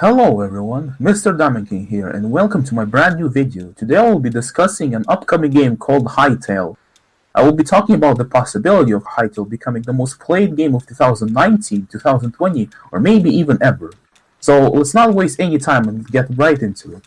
Hello everyone, Mr. Diamond King here and welcome to my brand new video. Today I will be discussing an upcoming game called Hytale. I will be talking about the possibility of Hytale becoming the most played game of 2019, 2020, or maybe even ever. So let's not waste any time and get right into it.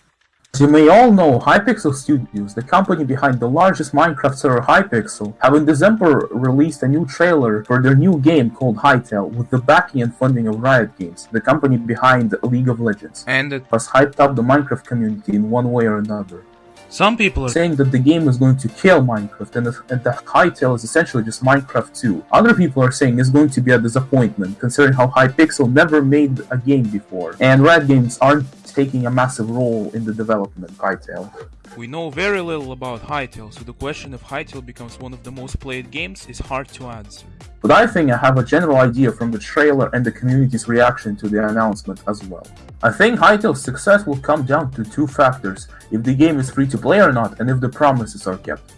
As you may all know, Hypixel Studios, the company behind the largest Minecraft server Hypixel, have in December released a new trailer for their new game called Hytale with the backing and funding of Riot Games, the company behind League of Legends. And it, Has hyped up the Minecraft community in one way or another, some people are saying that the game is going to kill Minecraft and, and that Hytale is essentially just Minecraft 2. Other people are saying it's going to be a disappointment, considering how Hypixel never made a game before, and Riot Games aren't taking a massive role in the development of Hytale. we know very little about Hytale, so the question if Hytale becomes one of the most played games is hard to answer. But I think I have a general idea from the trailer and the community's reaction to the announcement as well. I think Hytale's success will come down to two factors, if the game is free to play or not and if the promises are kept.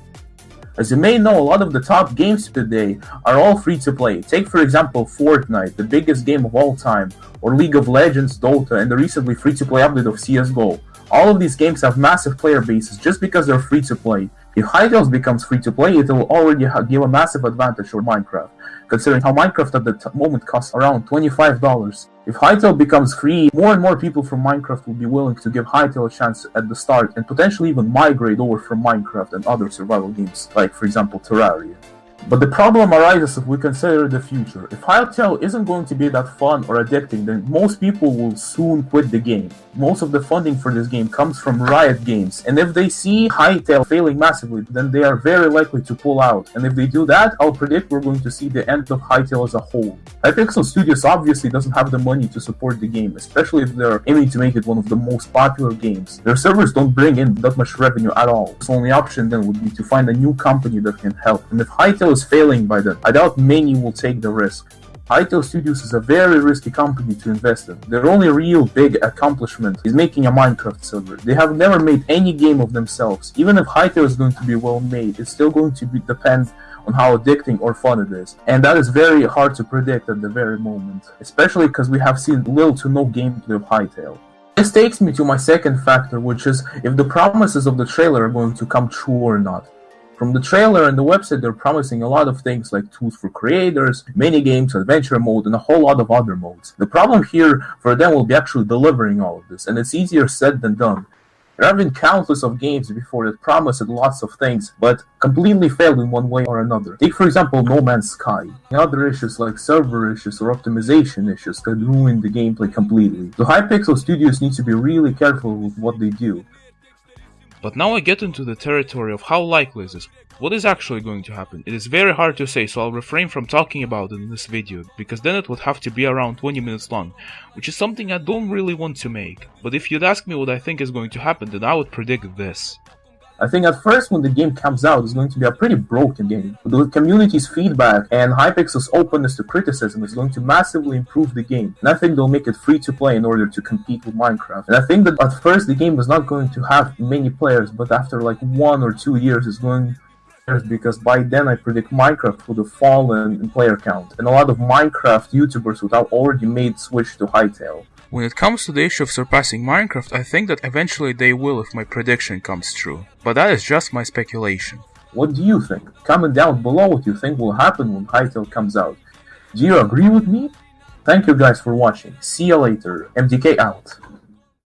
As you may know, a lot of the top games today are all free to play. Take for example Fortnite, the biggest game of all time, or League of Legends, Dota, and the recently free to play update of CSGO. All of these games have massive player bases just because they're free to play. If Hytale becomes free to play, it will already give a massive advantage over Minecraft, considering how Minecraft at the moment costs around $25. If Hytale becomes free, more and more people from Minecraft will be willing to give Hytale a chance at the start and potentially even migrate over from Minecraft and other survival games, like for example Terraria. But the problem arises if we consider the future. If Hytale isn't going to be that fun or addicting, then most people will soon quit the game. Most of the funding for this game comes from Riot Games, and if they see Hytale failing massively, then they are very likely to pull out. And if they do that, I'll predict we're going to see the end of Hytale as a whole. Hypixel Studios obviously doesn't have the money to support the game, especially if they're aiming to make it one of the most popular games. Their servers don't bring in that much revenue at all. So only option then would be to find a new company that can help. And if Hytale is failing by then, I doubt many will take the risk. Hytale Studios is a very risky company to invest in. Their only real big accomplishment is making a Minecraft server. They have never made any game of themselves. Even if Hytale is going to be well made, it's still going to be, depend on how addicting or fun it is. And that is very hard to predict at the very moment, especially because we have seen little to no gameplay of Hytale. This takes me to my second factor, which is if the promises of the trailer are going to come true or not. From the trailer and the website, they're promising a lot of things like tools for creators, mini games, adventure mode, and a whole lot of other modes. The problem here for them will be actually delivering all of this, and it's easier said than done. There have been countless of games before that promised lots of things, but completely failed in one way or another. Take for example No Man's Sky. Other issues like server issues or optimization issues could ruin the gameplay completely. So Hypixel Studios need to be really careful with what they do. But now I get into the territory of how likely is this. What is actually going to happen? It is very hard to say, so I'll refrain from talking about it in this video, because then it would have to be around 20 minutes long, which is something I don't really want to make. But if you'd ask me what I think is going to happen, then I would predict this. I think at first when the game comes out, it's going to be a pretty broken game. But the community's feedback and Hypixel's openness to criticism is going to massively improve the game. And I think they'll make it free to play in order to compete with Minecraft. And I think that at first the game is not going to have many players, but after like one or two years, it's going because by then I predict Minecraft would have fallen in player count, and a lot of Minecraft YouTubers would have already made switch to Hytale. When it comes to the issue of surpassing Minecraft, I think that eventually they will if my prediction comes true. But that is just my speculation. What do you think? Comment down below what you think will happen when Hytale comes out. Do you agree with me? Thank you guys for watching. See you later. MDK out.